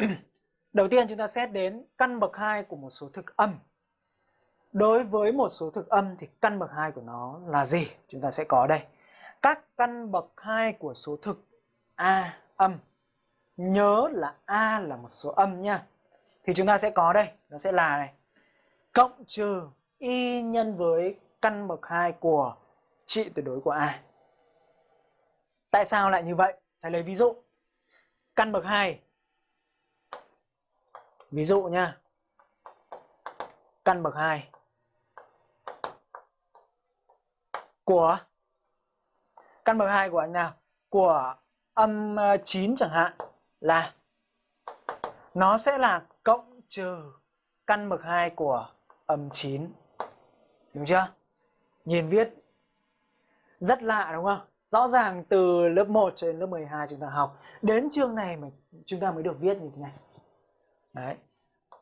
Đầu tiên chúng ta xét đến căn bậc 2 của một số thực âm. Đối với một số thực âm thì căn bậc 2 của nó là gì? Chúng ta sẽ có đây. Các căn bậc 2 của số thực A âm. Nhớ là A là một số âm nha. Thì chúng ta sẽ có đây, nó sẽ là này. Cộng trừ y nhân với căn bậc 2 của trị tuyệt đối của A. Tại sao lại như vậy? Thầy lấy ví dụ. Căn bậc 2. Ví dụ nha. Căn bậc 2 của căn bậc 2 của anh nào? Của âm ờ, 9 chẳng hạn là nó sẽ là cộng trừ căn bậc 2 của âm 9. Đúng chưa? Nhìn viết rất lạ đúng không? Rõ ràng từ lớp 1 cho đến lớp 12 chúng ta học Đến chương này mà chúng ta mới được viết như thế này Đấy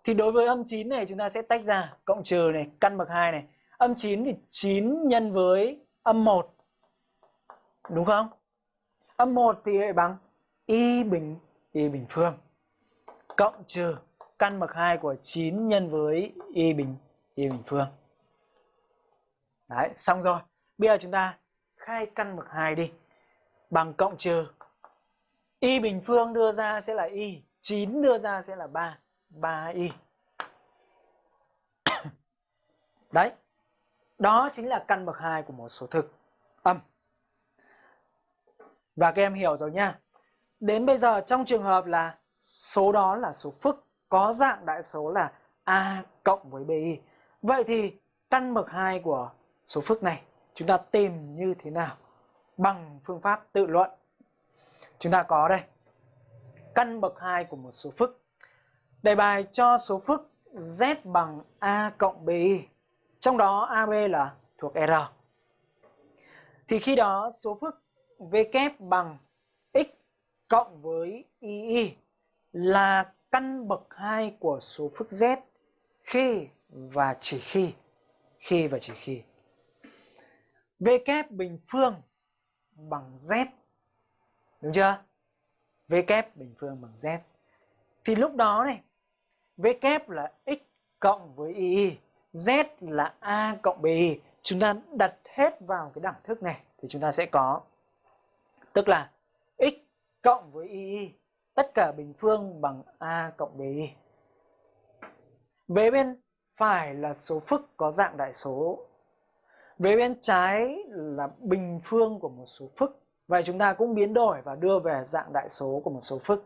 Thì đối với âm 9 này chúng ta sẽ tách ra Cộng trừ này, căn bậc 2 này Âm 9 thì 9 nhân với âm 1 Đúng không? Âm 1 thì lại bằng y bình y bình phương cộng trừ căn bậc 2 của 9 nhân với y bình y bình phương. Đấy, xong rồi. Bây giờ chúng ta khai căn bậc 2 đi. Bằng cộng trừ y bình phương đưa ra sẽ là y, 9 đưa ra sẽ là 3, 3y. Đấy. Đó chính là căn bậc 2 của một số thực âm. Và các em hiểu rồi nha. Đến bây giờ trong trường hợp là số đó là số phức có dạng đại số là A cộng với BI. Vậy thì căn bậc 2 của số phức này chúng ta tìm như thế nào? Bằng phương pháp tự luận. Chúng ta có đây. Căn bậc 2 của một số phức. Đề bài cho số phức Z bằng A cộng BI. Trong đó AB là thuộc R. Thì khi đó số phức V kép bằng x cộng với ii là căn bậc 2 của số phức z khi và chỉ khi khi và chỉ khi v kép bình phương bằng z đúng chưa v kép bình phương bằng z thì lúc đó này, v kép là x cộng với y, z là a cộng bi chúng ta đặt hết vào cái đẳng thức này thì chúng ta sẽ có, tức là x cộng với y, tất cả bình phương bằng a cộng bi. Về bên phải là số phức có dạng đại số. Về bên trái là bình phương của một số phức. Vậy chúng ta cũng biến đổi và đưa về dạng đại số của một số phức.